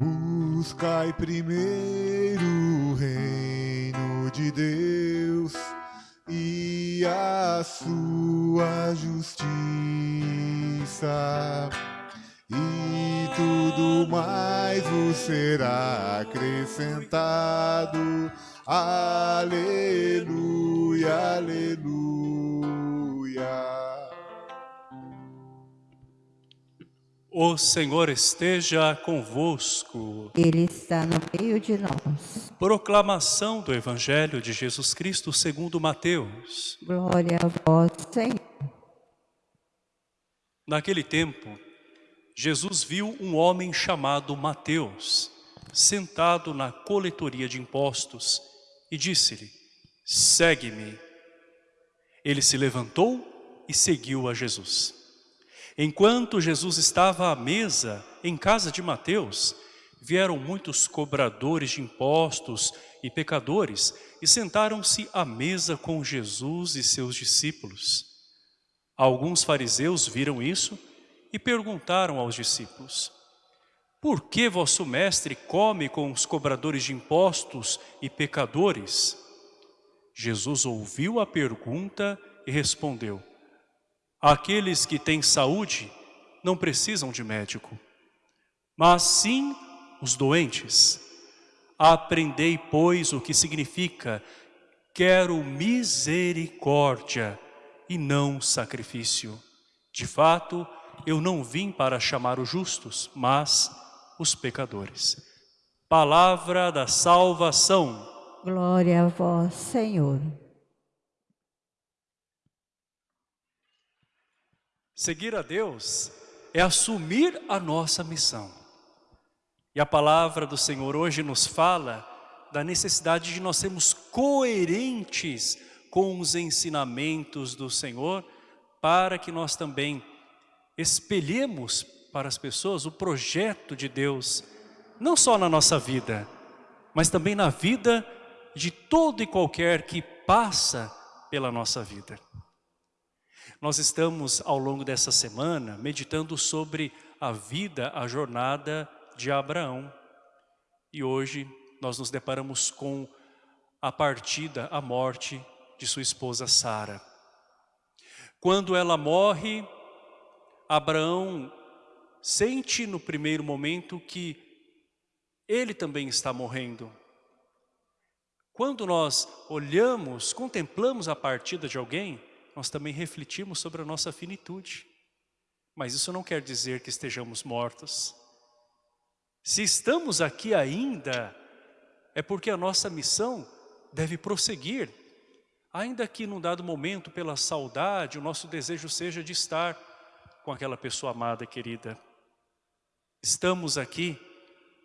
Buscai primeiro o reino de Deus e a sua justiça, e tudo mais vos será acrescentado. Aleluia, aleluia. O Senhor esteja convosco. Ele está no meio de nós. Proclamação do Evangelho de Jesus Cristo segundo Mateus. Glória a vós, Senhor. Naquele tempo, Jesus viu um homem chamado Mateus, sentado na coletoria de impostos, e disse-lhe, segue-me. Ele se levantou e seguiu a Jesus. Enquanto Jesus estava à mesa em casa de Mateus, vieram muitos cobradores de impostos e pecadores e sentaram-se à mesa com Jesus e seus discípulos. Alguns fariseus viram isso e perguntaram aos discípulos, Por que vosso mestre come com os cobradores de impostos e pecadores? Jesus ouviu a pergunta e respondeu, Aqueles que têm saúde não precisam de médico, mas sim os doentes. Aprendei, pois, o que significa quero misericórdia e não sacrifício. De fato, eu não vim para chamar os justos, mas os pecadores. Palavra da salvação. Glória a vós, Senhor. Seguir a Deus é assumir a nossa missão. E a palavra do Senhor hoje nos fala da necessidade de nós sermos coerentes com os ensinamentos do Senhor para que nós também espelhemos para as pessoas o projeto de Deus, não só na nossa vida, mas também na vida de todo e qualquer que passa pela nossa vida. Nós estamos, ao longo dessa semana, meditando sobre a vida, a jornada de Abraão. E hoje nós nos deparamos com a partida, a morte de sua esposa Sara. Quando ela morre, Abraão sente no primeiro momento que ele também está morrendo. Quando nós olhamos, contemplamos a partida de alguém, nós também refletimos sobre a nossa finitude. Mas isso não quer dizer que estejamos mortos. Se estamos aqui ainda, é porque a nossa missão deve prosseguir. Ainda que num dado momento, pela saudade, o nosso desejo seja de estar com aquela pessoa amada, querida. Estamos aqui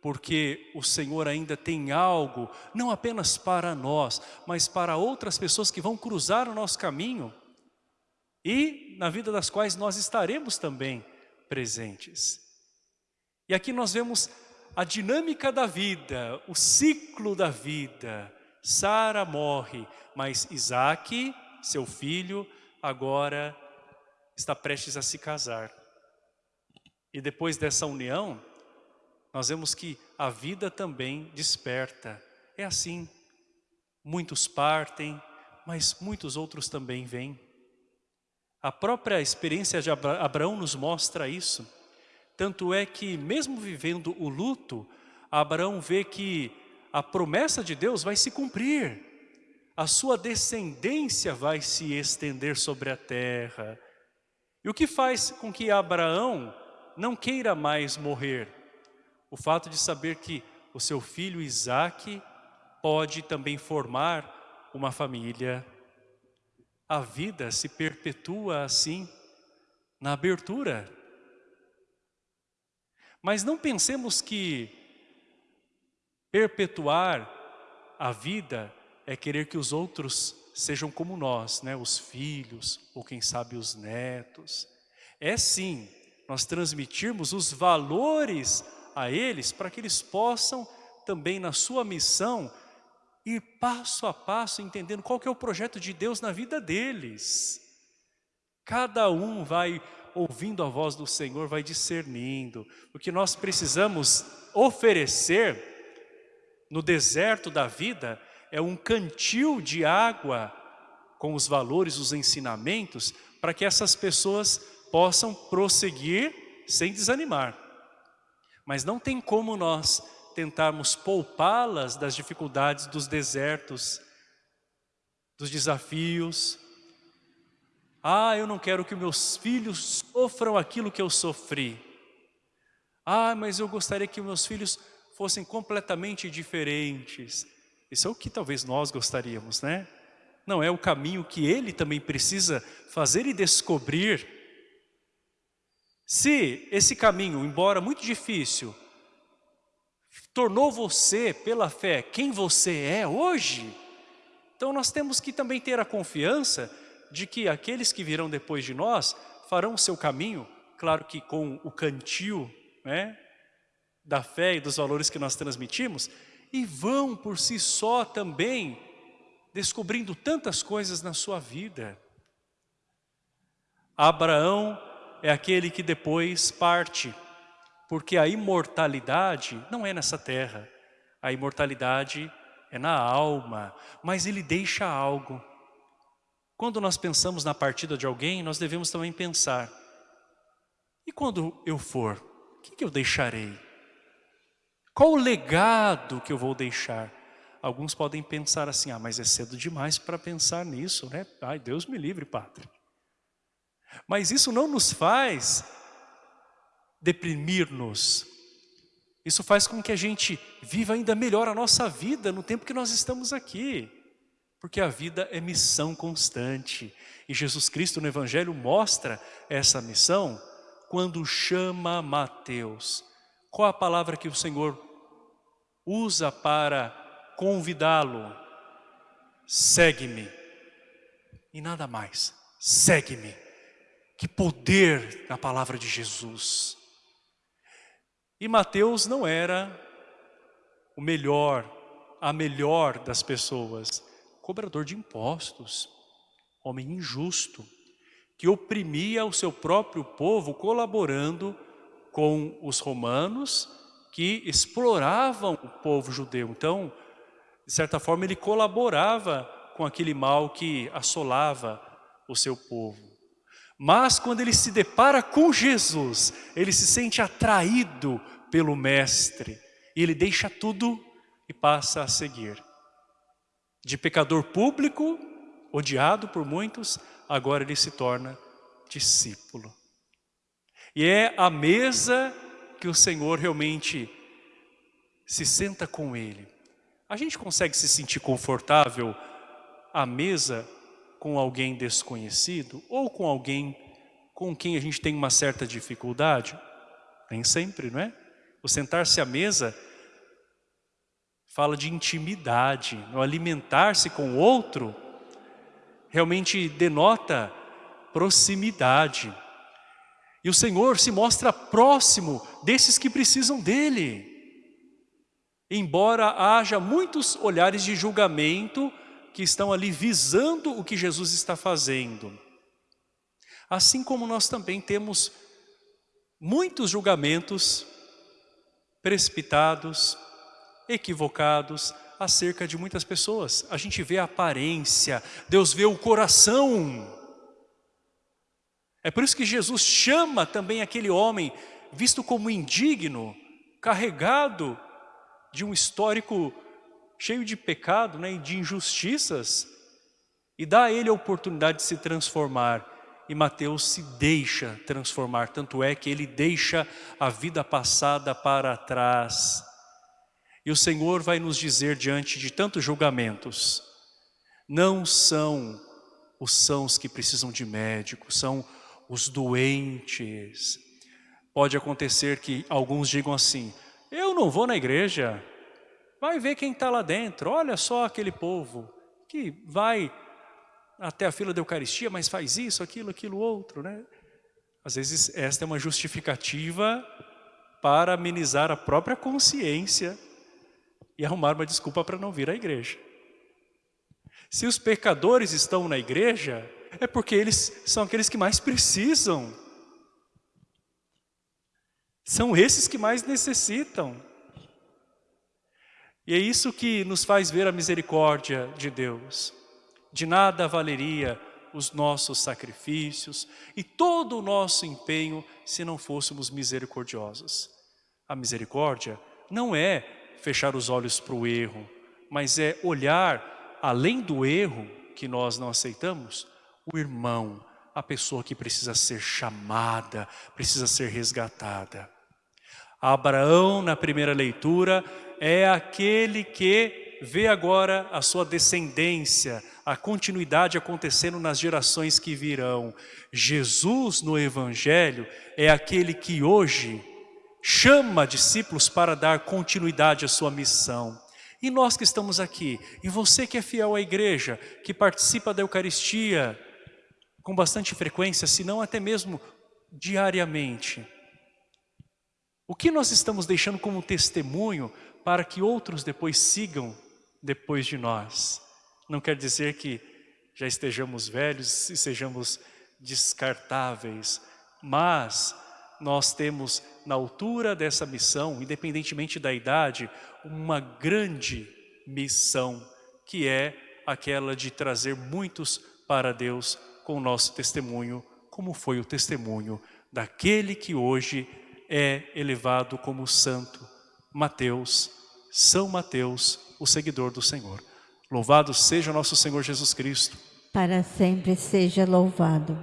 porque o Senhor ainda tem algo, não apenas para nós, mas para outras pessoas que vão cruzar o nosso caminho e na vida das quais nós estaremos também presentes. E aqui nós vemos a dinâmica da vida, o ciclo da vida. Sara morre, mas Isaac, seu filho, agora está prestes a se casar. E depois dessa união, nós vemos que a vida também desperta. É assim, muitos partem, mas muitos outros também vêm. A própria experiência de Abraão nos mostra isso. Tanto é que, mesmo vivendo o luto, Abraão vê que a promessa de Deus vai se cumprir. A sua descendência vai se estender sobre a terra. E o que faz com que Abraão não queira mais morrer? O fato de saber que o seu filho Isaac pode também formar uma família a vida se perpetua assim, na abertura. Mas não pensemos que perpetuar a vida é querer que os outros sejam como nós, né? os filhos, ou quem sabe os netos. É sim, nós transmitirmos os valores a eles para que eles possam também na sua missão ir passo a passo entendendo qual que é o projeto de Deus na vida deles. Cada um vai ouvindo a voz do Senhor, vai discernindo. O que nós precisamos oferecer no deserto da vida é um cantil de água com os valores, os ensinamentos, para que essas pessoas possam prosseguir sem desanimar. Mas não tem como nós tentarmos poupá-las das dificuldades dos desertos, dos desafios. Ah, eu não quero que meus filhos sofram aquilo que eu sofri. Ah, mas eu gostaria que meus filhos fossem completamente diferentes. Isso é o que talvez nós gostaríamos, né? Não é o caminho que ele também precisa fazer e descobrir. Se esse caminho, embora muito difícil, tornou você, pela fé, quem você é hoje, então nós temos que também ter a confiança de que aqueles que virão depois de nós farão o seu caminho, claro que com o cantil né, da fé e dos valores que nós transmitimos, e vão por si só também descobrindo tantas coisas na sua vida. Abraão é aquele que depois parte, porque a imortalidade não é nessa terra, a imortalidade é na alma, mas ele deixa algo. Quando nós pensamos na partida de alguém, nós devemos também pensar, e quando eu for, o que eu deixarei? Qual o legado que eu vou deixar? Alguns podem pensar assim, ah, mas é cedo demais para pensar nisso, né? Ai, Deus me livre, Padre. Mas isso não nos faz deprimir-nos. Isso faz com que a gente viva ainda melhor a nossa vida no tempo que nós estamos aqui. Porque a vida é missão constante. E Jesus Cristo no Evangelho mostra essa missão quando chama Mateus. Qual a palavra que o Senhor usa para convidá-lo. Segue-me. E nada mais. Segue-me. Que poder na palavra de Jesus. E Mateus não era o melhor, a melhor das pessoas. Cobrador de impostos. Homem injusto. Que oprimia o seu próprio povo colaborando com os romanos que exploravam o povo judeu. Então, de certa forma, ele colaborava com aquele mal que assolava o seu povo. Mas quando ele se depara com Jesus, ele se sente atraído pelo Mestre. E ele deixa tudo e passa a seguir. De pecador público, odiado por muitos, agora ele se torna discípulo. E é a mesa que o Senhor realmente se senta com ele. A gente consegue se sentir confortável à mesa com alguém desconhecido ou com alguém com quem a gente tem uma certa dificuldade? Nem sempre, não é? O sentar-se à mesa fala de intimidade, no alimentar-se com o outro realmente denota proximidade. E o Senhor se mostra próximo desses que precisam dEle. Embora haja muitos olhares de julgamento que estão ali visando o que Jesus está fazendo. Assim como nós também temos muitos julgamentos precipitados, equivocados acerca de muitas pessoas. A gente vê a aparência, Deus vê o coração. É por isso que Jesus chama também aquele homem visto como indigno, carregado de um histórico cheio de pecado né, e de injustiças e dá a ele a oportunidade de se transformar. E Mateus se deixa transformar, tanto é que ele deixa a vida passada para trás. E o Senhor vai nos dizer diante de tantos julgamentos, não são os sãos que precisam de médico, são os doentes. Pode acontecer que alguns digam assim, eu não vou na igreja. Vai ver quem está lá dentro. Olha só aquele povo que vai até a fila da Eucaristia, mas faz isso, aquilo, aquilo, outro. Né? Às vezes esta é uma justificativa para amenizar a própria consciência e arrumar uma desculpa para não vir à igreja. Se os pecadores estão na igreja, é porque eles são aqueles que mais precisam São esses que mais necessitam. E é isso que nos faz ver a misericórdia de Deus. De nada valeria os nossos sacrifícios e todo o nosso empenho se não fôssemos misericordiosos. A misericórdia não é fechar os olhos para o erro, mas é olhar além do erro que nós não aceitamos, o irmão, a pessoa que precisa ser chamada, precisa ser resgatada. Abraão, na primeira leitura, é aquele que vê agora a sua descendência, a continuidade acontecendo nas gerações que virão. Jesus no Evangelho é aquele que hoje chama discípulos para dar continuidade à sua missão. E nós que estamos aqui, e você que é fiel à igreja, que participa da Eucaristia com bastante frequência, se não até mesmo diariamente, o que nós estamos deixando como testemunho para que outros depois sigam depois de nós? Não quer dizer que já estejamos velhos e sejamos descartáveis, mas nós temos na altura dessa missão, independentemente da idade, uma grande missão, que é aquela de trazer muitos para Deus com o nosso testemunho, como foi o testemunho daquele que hoje é elevado como santo, Mateus, São Mateus, o seguidor do Senhor. Louvado seja o nosso Senhor Jesus Cristo. Para sempre seja louvado.